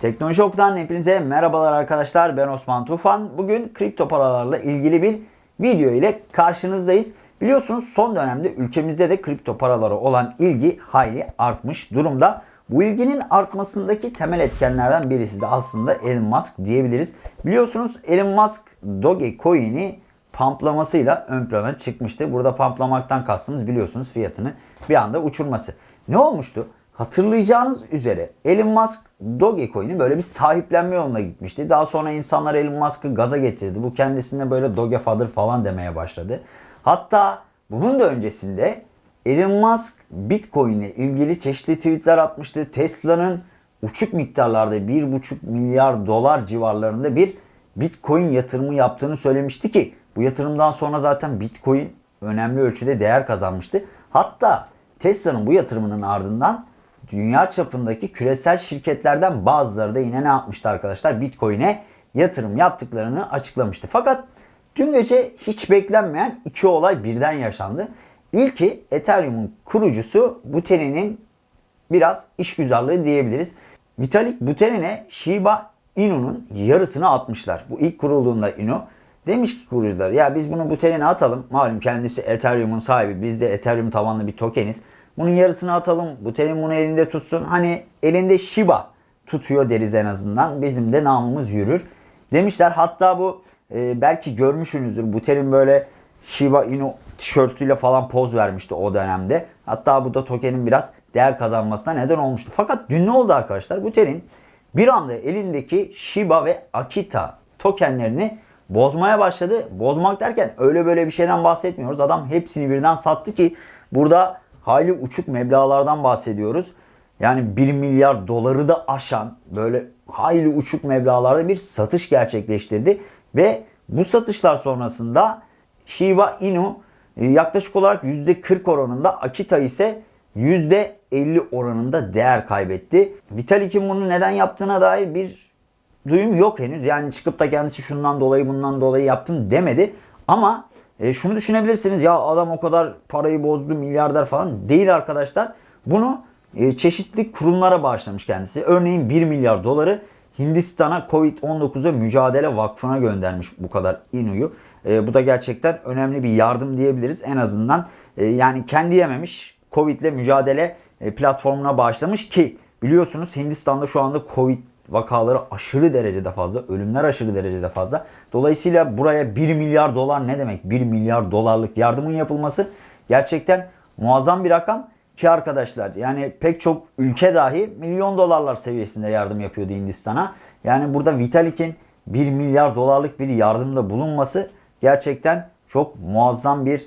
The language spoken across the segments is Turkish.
Teknoloji Oku'dan hepinize merhabalar arkadaşlar. Ben Osman Tufan. Bugün kripto paralarla ilgili bir video ile karşınızdayız. Biliyorsunuz son dönemde ülkemizde de kripto paralara olan ilgi hayli artmış durumda. Bu ilginin artmasındaki temel etkenlerden birisi de aslında Elon Musk diyebiliriz. Biliyorsunuz Elon Musk Dogecoin'i pamplamasıyla ön plana çıkmıştı. Burada pamplamaktan kastımız biliyorsunuz fiyatını bir anda uçurması. Ne olmuştu? Hatırlayacağınız üzere Elon Musk Dogecoin'i böyle bir sahiplenme yoluna gitmişti. Daha sonra insanlar Elon Musk'ı gaza getirdi. Bu kendisine böyle Dogefather falan demeye başladı. Hatta bunun da öncesinde Elon Musk Bitcoin ile ilgili çeşitli tweetler atmıştı. Tesla'nın uçuk miktarlarda 1,5 milyar dolar civarlarında bir Bitcoin yatırımı yaptığını söylemişti ki bu yatırımdan sonra zaten Bitcoin önemli ölçüde değer kazanmıştı. Hatta Tesla'nın bu yatırımının ardından dünya çapındaki küresel şirketlerden bazıları da yine ne yapmıştı arkadaşlar? Bitcoin'e yatırım yaptıklarını açıklamıştı. Fakat dün gece hiç beklenmeyen iki olay birden yaşandı. İlki Ethereum'un kurucusu Buterin'in biraz işgüzarlığı diyebiliriz. Vitalik Buterin'e Shiba Inu'nun yarısını atmışlar. Bu ilk kurulduğunda Inu demiş ki kurucular ya biz bunu Buterin'e atalım. Malum kendisi Ethereum'un sahibi. Biz de Ethereum tabanlı bir tokeniz. Bunun yarısını atalım. Buterin bunu elinde tutsun. Hani elinde Shiba tutuyor deriz en azından. Bizim de namımız yürür. Demişler hatta bu e, belki görmüşsünüzdür. Buterin böyle Shiba Inu tişörtüyle falan poz vermişti o dönemde. Hatta bu da tokenin biraz değer kazanmasına neden olmuştu. Fakat dün ne oldu arkadaşlar? Buterin bir anda elindeki Shiba ve Akita tokenlerini bozmaya başladı. Bozmak derken öyle böyle bir şeyden bahsetmiyoruz. Adam hepsini birden sattı ki burada hayli uçuk meblalardan bahsediyoruz. Yani 1 milyar doları da aşan böyle hayli uçuk meblalarda bir satış gerçekleştirdi. Ve bu satışlar sonrasında Shiba Inu e, yaklaşık olarak %40 oranında, Akita ise %50 oranında değer kaybetti. Vitalik'in bunu neden yaptığına dair bir duyum yok henüz. Yani çıkıp da kendisi şundan dolayı bundan dolayı yaptım demedi. Ama e, şunu düşünebilirsiniz ya adam o kadar parayı bozdu milyarder falan değil arkadaşlar. Bunu e, çeşitli kurumlara bağışlamış kendisi. Örneğin 1 milyar doları Hindistan'a Covid-19'a mücadele vakfına göndermiş bu kadar inuyu. E, bu da gerçekten önemli bir yardım diyebiliriz. En azından e, yani kendi yememiş Covid ile mücadele e, platformuna bağışlamış ki biliyorsunuz Hindistan'da şu anda Covid vakaları aşırı derecede fazla. Ölümler aşırı derecede fazla. Dolayısıyla buraya 1 milyar dolar ne demek? 1 milyar dolarlık yardımın yapılması gerçekten muazzam bir rakam. Ki arkadaşlar yani pek çok ülke dahi milyon dolarlar seviyesinde yardım yapıyordu Hindistan'a. Yani burada Vitalik'in 1 milyar dolarlık bir yardımda bulunması gerçekten çok muazzam bir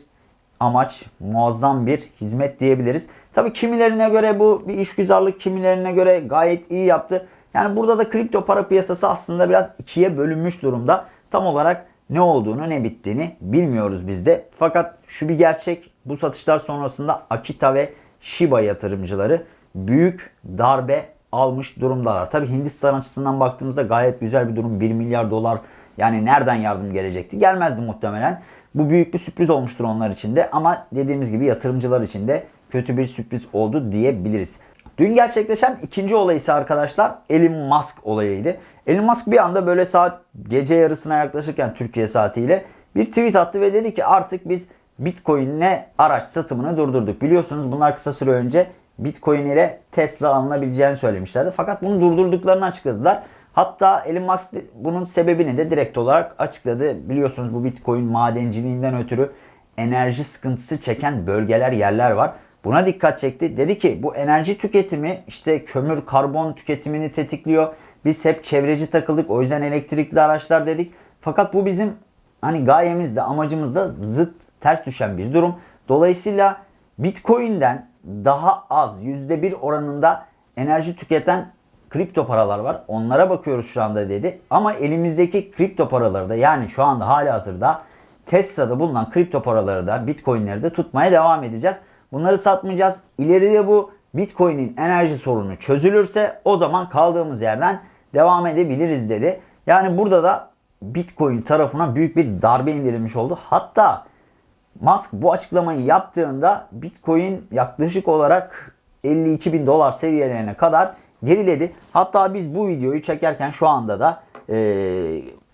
amaç, muazzam bir hizmet diyebiliriz. Tabii kimilerine göre bu bir işgüzarlık, kimilerine göre gayet iyi yaptı. Yani burada da kripto para piyasası aslında biraz ikiye bölünmüş durumda. Tam olarak ne olduğunu ne bittiğini bilmiyoruz biz de. Fakat şu bir gerçek bu satışlar sonrasında Akita ve Shiba yatırımcıları büyük darbe almış durumdalar. Tabi Hindistan açısından baktığımızda gayet güzel bir durum. 1 milyar dolar yani nereden yardım gelecekti? Gelmezdi muhtemelen. Bu büyük bir sürpriz olmuştur onlar için de ama dediğimiz gibi yatırımcılar için de kötü bir sürpriz oldu diyebiliriz. Dün gerçekleşen ikinci olay ise arkadaşlar Elon Musk olayıydı. Elon Musk bir anda böyle saat gece yarısına yaklaşırken Türkiye saatiyle bir tweet attı ve dedi ki artık biz Bitcoin'le araç satımını durdurduk. Biliyorsunuz bunlar kısa süre önce Bitcoin ile Tesla alınabileceğini söylemişlerdi. Fakat bunu durdurduklarını açıkladılar. Hatta Elon Musk bunun sebebini de direkt olarak açıkladı. Biliyorsunuz bu Bitcoin madenciliğinden ötürü enerji sıkıntısı çeken bölgeler, yerler var. Buna dikkat çekti. Dedi ki bu enerji tüketimi işte kömür, karbon tüketimini tetikliyor. Biz hep çevreci takıldık. O yüzden elektrikli araçlar dedik. Fakat bu bizim hani gayemizde, amacımızda zıt, ters düşen bir durum. Dolayısıyla Bitcoin'den daha az %1 oranında enerji tüketen kripto paralar var. Onlara bakıyoruz şu anda dedi. Ama elimizdeki kripto paraları da yani şu anda hali hazırda Tesla'da bulunan kripto paraları da Bitcoin'leri de tutmaya devam edeceğiz. Bunları satmayacağız. İleride bu Bitcoin'in enerji sorunu çözülürse o zaman kaldığımız yerden devam edebiliriz dedi. Yani burada da Bitcoin tarafına büyük bir darbe indirilmiş oldu. Hatta Musk bu açıklamayı yaptığında Bitcoin yaklaşık olarak 52 bin dolar seviyelerine kadar geriledi. Hatta biz bu videoyu çekerken şu anda da e,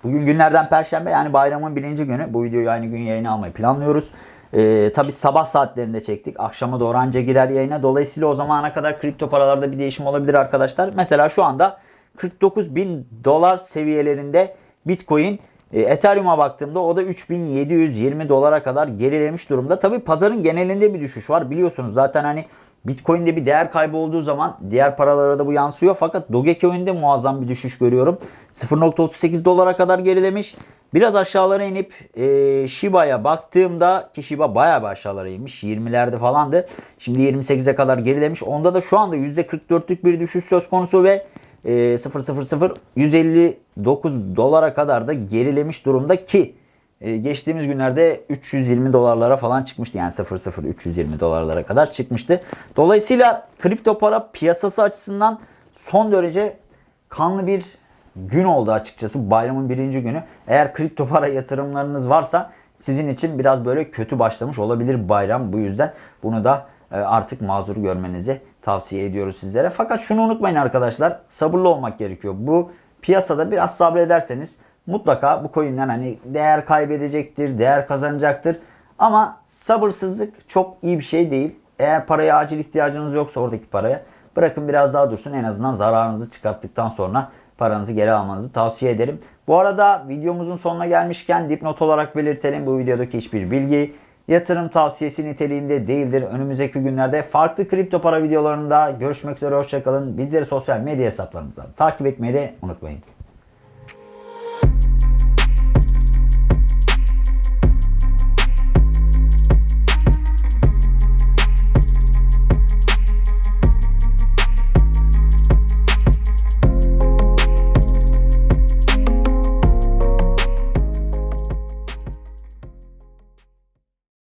bugün günlerden perşembe yani bayramın birinci günü. Bu videoyu aynı gün yayına almayı planlıyoruz. E, Tabi sabah saatlerinde çektik. Akşama doğru anca girer yayına. Dolayısıyla o zamana kadar kripto paralarda bir değişim olabilir arkadaşlar. Mesela şu anda 49 bin dolar seviyelerinde Bitcoin e, Ethereum'a baktığımda o da 3720 dolara kadar gerilemiş durumda. Tabi pazarın genelinde bir düşüş var. Biliyorsunuz zaten hani Bitcoin'de bir değer kaybı olduğu zaman diğer paralara da bu yansıyor. Fakat Dogecoin'de muazzam bir düşüş görüyorum. 0.38 dolara kadar gerilemiş. Biraz aşağılara inip e, Shiba'ya baktığımda ki Shiba bayağı bir aşağılara inmiş. 20'lerde falandı. Şimdi 28'e kadar gerilemiş. Onda da şu anda %44'lük bir düşüş söz konusu ve e, 000 159 dolara kadar da gerilemiş durumda ki e, geçtiğimiz günlerde 320 dolarlara falan çıkmıştı. Yani 00 320 dolarlara kadar çıkmıştı. Dolayısıyla kripto para piyasası açısından son derece kanlı bir gün oldu açıkçası. Bayramın birinci günü. Eğer kripto para yatırımlarınız varsa sizin için biraz böyle kötü başlamış olabilir bayram. Bu yüzden bunu da e, artık mazur görmenizi tavsiye ediyoruz sizlere. Fakat şunu unutmayın arkadaşlar. Sabırlı olmak gerekiyor. Bu piyasada biraz sabrederseniz mutlaka bu coin'ler hani değer kaybedecektir, değer kazanacaktır. Ama sabırsızlık çok iyi bir şey değil. Eğer paraya acil ihtiyacınız yoksa oradaki paraya bırakın biraz daha dursun. En azından zararınızı çıkarttıktan sonra paranızı geri almanızı tavsiye ederim. Bu arada videomuzun sonuna gelmişken dipnot olarak belirtelim. Bu videodaki hiçbir bilgi yatırım tavsiyesi niteliğinde değildir. Önümüzdeki günlerde farklı kripto para videolarında görüşmek üzere. Hoşçakalın. Bizleri sosyal medya hesaplarımızdan takip etmeyi de unutmayın.